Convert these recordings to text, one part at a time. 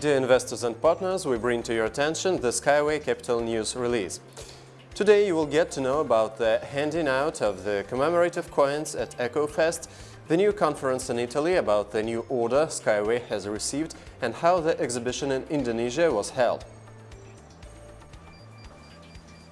Dear investors and partners, we bring to your attention the Skyway Capital News release. Today you will get to know about the handing out of the commemorative coins at EcoFest, the new conference in Italy about the new order Skyway has received and how the exhibition in Indonesia was held.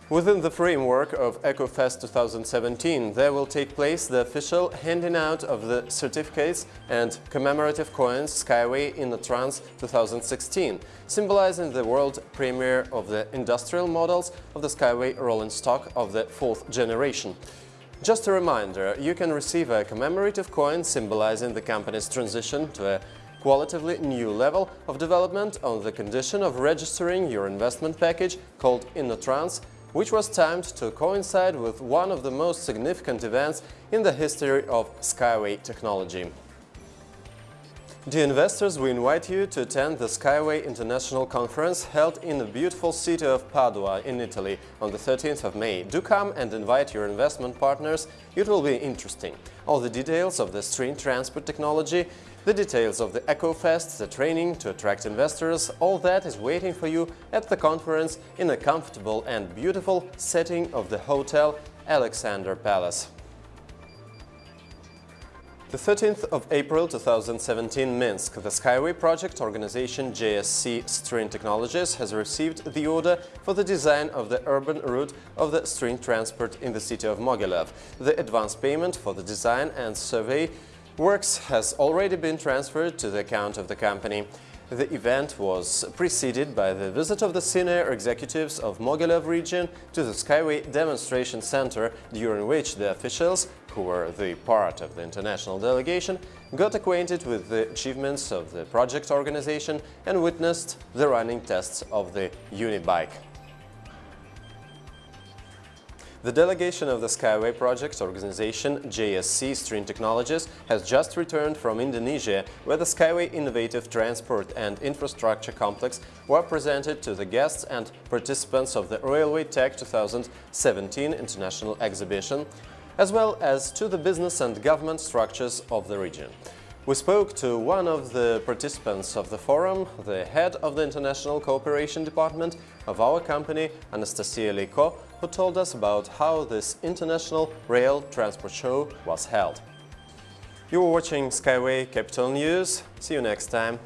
Within the framework of EcoFest 2017, there will take place the official handing out of the certificates and commemorative coins Skyway InnoTrans 2016, symbolizing the world premiere of the industrial models of the Skyway rolling stock of the fourth generation. Just a reminder, you can receive a commemorative coin symbolizing the company's transition to a qualitatively new level of development on the condition of registering your investment package called InnoTrans which was timed to coincide with one of the most significant events in the history of Skyway technology. Dear investors, we invite you to attend the Skyway International Conference held in the beautiful city of Padua in Italy on the 13th of May. Do come and invite your investment partners, it will be interesting. All the details of the string transport technology the details of the EcoFest, the training to attract investors, all that is waiting for you at the conference in a comfortable and beautiful setting of the Hotel Alexander Palace. The 13th of April 2017 Minsk, the Skyway project organization JSC String Technologies has received the order for the design of the urban route of the string transport in the city of Mogilev. The advance payment for the design and survey Works has already been transferred to the account of the company. The event was preceded by the visit of the senior executives of Mogilev region to the Skyway Demonstration Center, during which the officials, who were the part of the international delegation, got acquainted with the achievements of the project organization and witnessed the running tests of the Unibike. The delegation of the Skyway Project organization JSC String Technologies has just returned from Indonesia, where the Skyway Innovative Transport and Infrastructure Complex were presented to the guests and participants of the Railway Tech 2017 International Exhibition, as well as to the business and government structures of the region. We spoke to one of the participants of the forum, the head of the International Cooperation Department of our company, Anastasia Leiko, who told us about how this International Rail Transport Show was held. You were watching Skyway Capital News. See you next time.